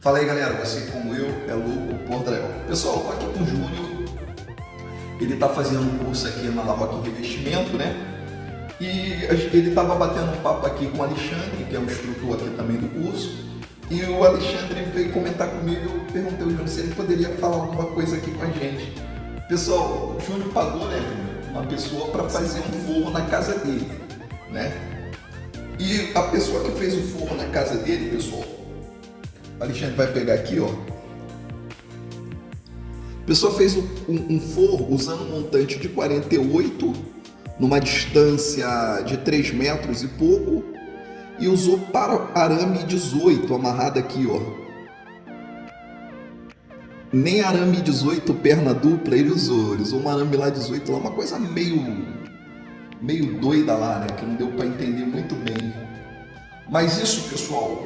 Fala aí galera, você como eu é louco por drywall. Pessoal, aqui com o Júnior, ele tá fazendo um curso aqui na La Revestimento, né? E ele tava batendo um papo aqui com o Alexandre, que é o instrutor aqui também do curso. E o Alexandre veio comentar comigo, eu perguntei ao Júnior se ele poderia falar alguma coisa aqui com a gente. Pessoal, o Júnior pagou, né, uma pessoa para fazer um forro na casa dele, né? E a pessoa que fez o forro na casa dele, pessoal, o Alexandre vai pegar aqui, ó. A pessoa fez um, um, forro usando um montante de 48 numa distância de 3 metros e pouco e usou para arame 18 amarrado aqui, ó. Nem arame 18 perna dupla ele usou, ele usou um arame lá 18 lá, uma coisa meio meio doida lá, né, que não deu para entender muito bem. Mas isso, pessoal,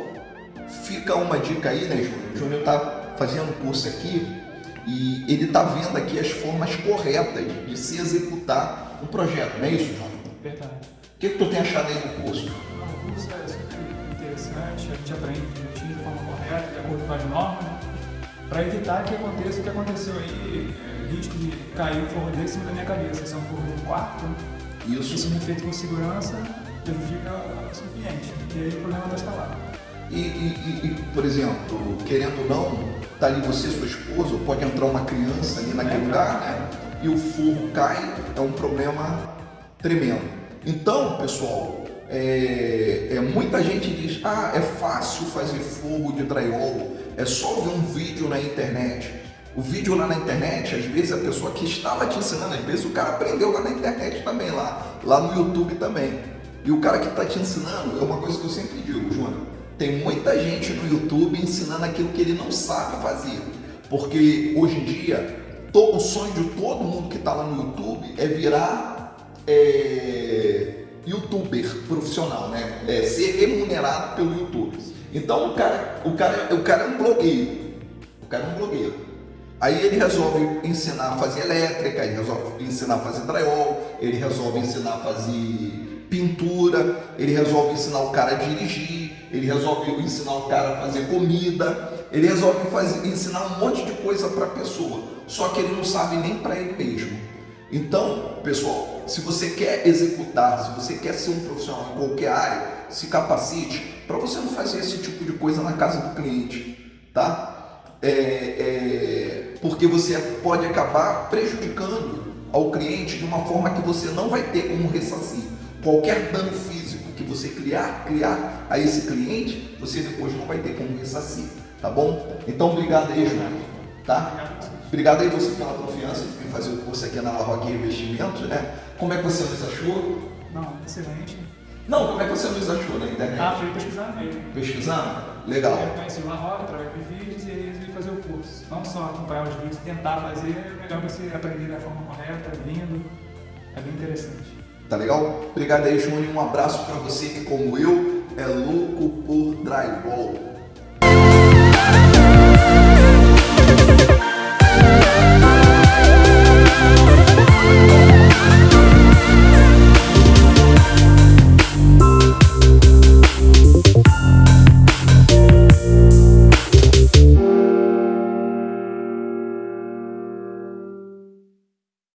fica uma dica aí, né, Júnior? O Júnior tá fazendo curso aqui e ele tá vendo aqui as formas corretas de se executar um projeto, não é isso, Júnior? Verdade. O que, que tu tem achado aí do curso? O curso é super interessante, a gente aprende direitinho de forma correta, de acordo com as normas, né? para evitar que aconteça o que aconteceu aí, é, risco de cair o forro dele em cima da minha cabeça. Esse é um forro de um quarto, né? Isso. Isso não é feito com segurança prejudica o seu cliente. E aí o problema está instalado. E, e, e, por exemplo, querendo ou não, tá ali você sua esposa, ou pode entrar uma criança ali naquele É, lugar, né? E o forro cai, é um problema tremendo. Então, pessoal, é, é, muita gente diz, ah, é fácil fazer forro de drywall, é só ver um vídeo na internet. O vídeo lá na internet, às vezes a pessoa que estava te ensinando, às vezes o cara aprendeu lá na internet também, lá, lá no YouTube também. E o cara que está te ensinando, é uma coisa que eu sempre digo, Júnior, tem muita gente no YouTube ensinando aquilo que ele não sabe fazer. Porque hoje em dia, o sonho de todo mundo que está lá no YouTube é virar é, youtuber profissional, né? É ser remunerado pelo YouTube. Então o cara, o cara, o cara é um blogueiro. O cara é um blogueiro. Aí ele resolve ensinar a fazer elétrica, ele resolve ensinar a fazer drywall, ele resolve ensinar a fazer pintura, ele resolve ensinar o cara a dirigir, ele resolve ensinar o cara a fazer comida, ele resolve fazer, ensinar um monte de coisa para a pessoa, só que ele não sabe nem para ele mesmo. Então, pessoal, se você quer executar, se você quer ser um profissional em qualquer área, se capacite para você não fazer esse tipo de coisa na casa do cliente, tá? É, é, porque você pode acabar prejudicando ao cliente de uma forma que você não vai ter como ressarcir. Qualquer dano físico que você criar, criar a esse cliente, você depois não vai ter como ressarcir, tá bom? Então, obrigado aí, João, tá? Obrigado aí você pela confiança de vir fazer o curso aqui na La Roque Investimentos, né? Como é que você nos achou? Não, excelente. Não, como é que você nos achou na internet? Ah, fui pesquisar mesmo. Pesquisando? Legal. Eu conheci o La Roca através de vídeos e aí resolvi fazer o curso. Não só acompanhar os vídeos, tentar fazer, é melhor você aprender da forma correta, vindo. É bem interessante. Tá legal? Obrigado aí, Júnior. Um abraço para você que, como eu, é louco por drywall.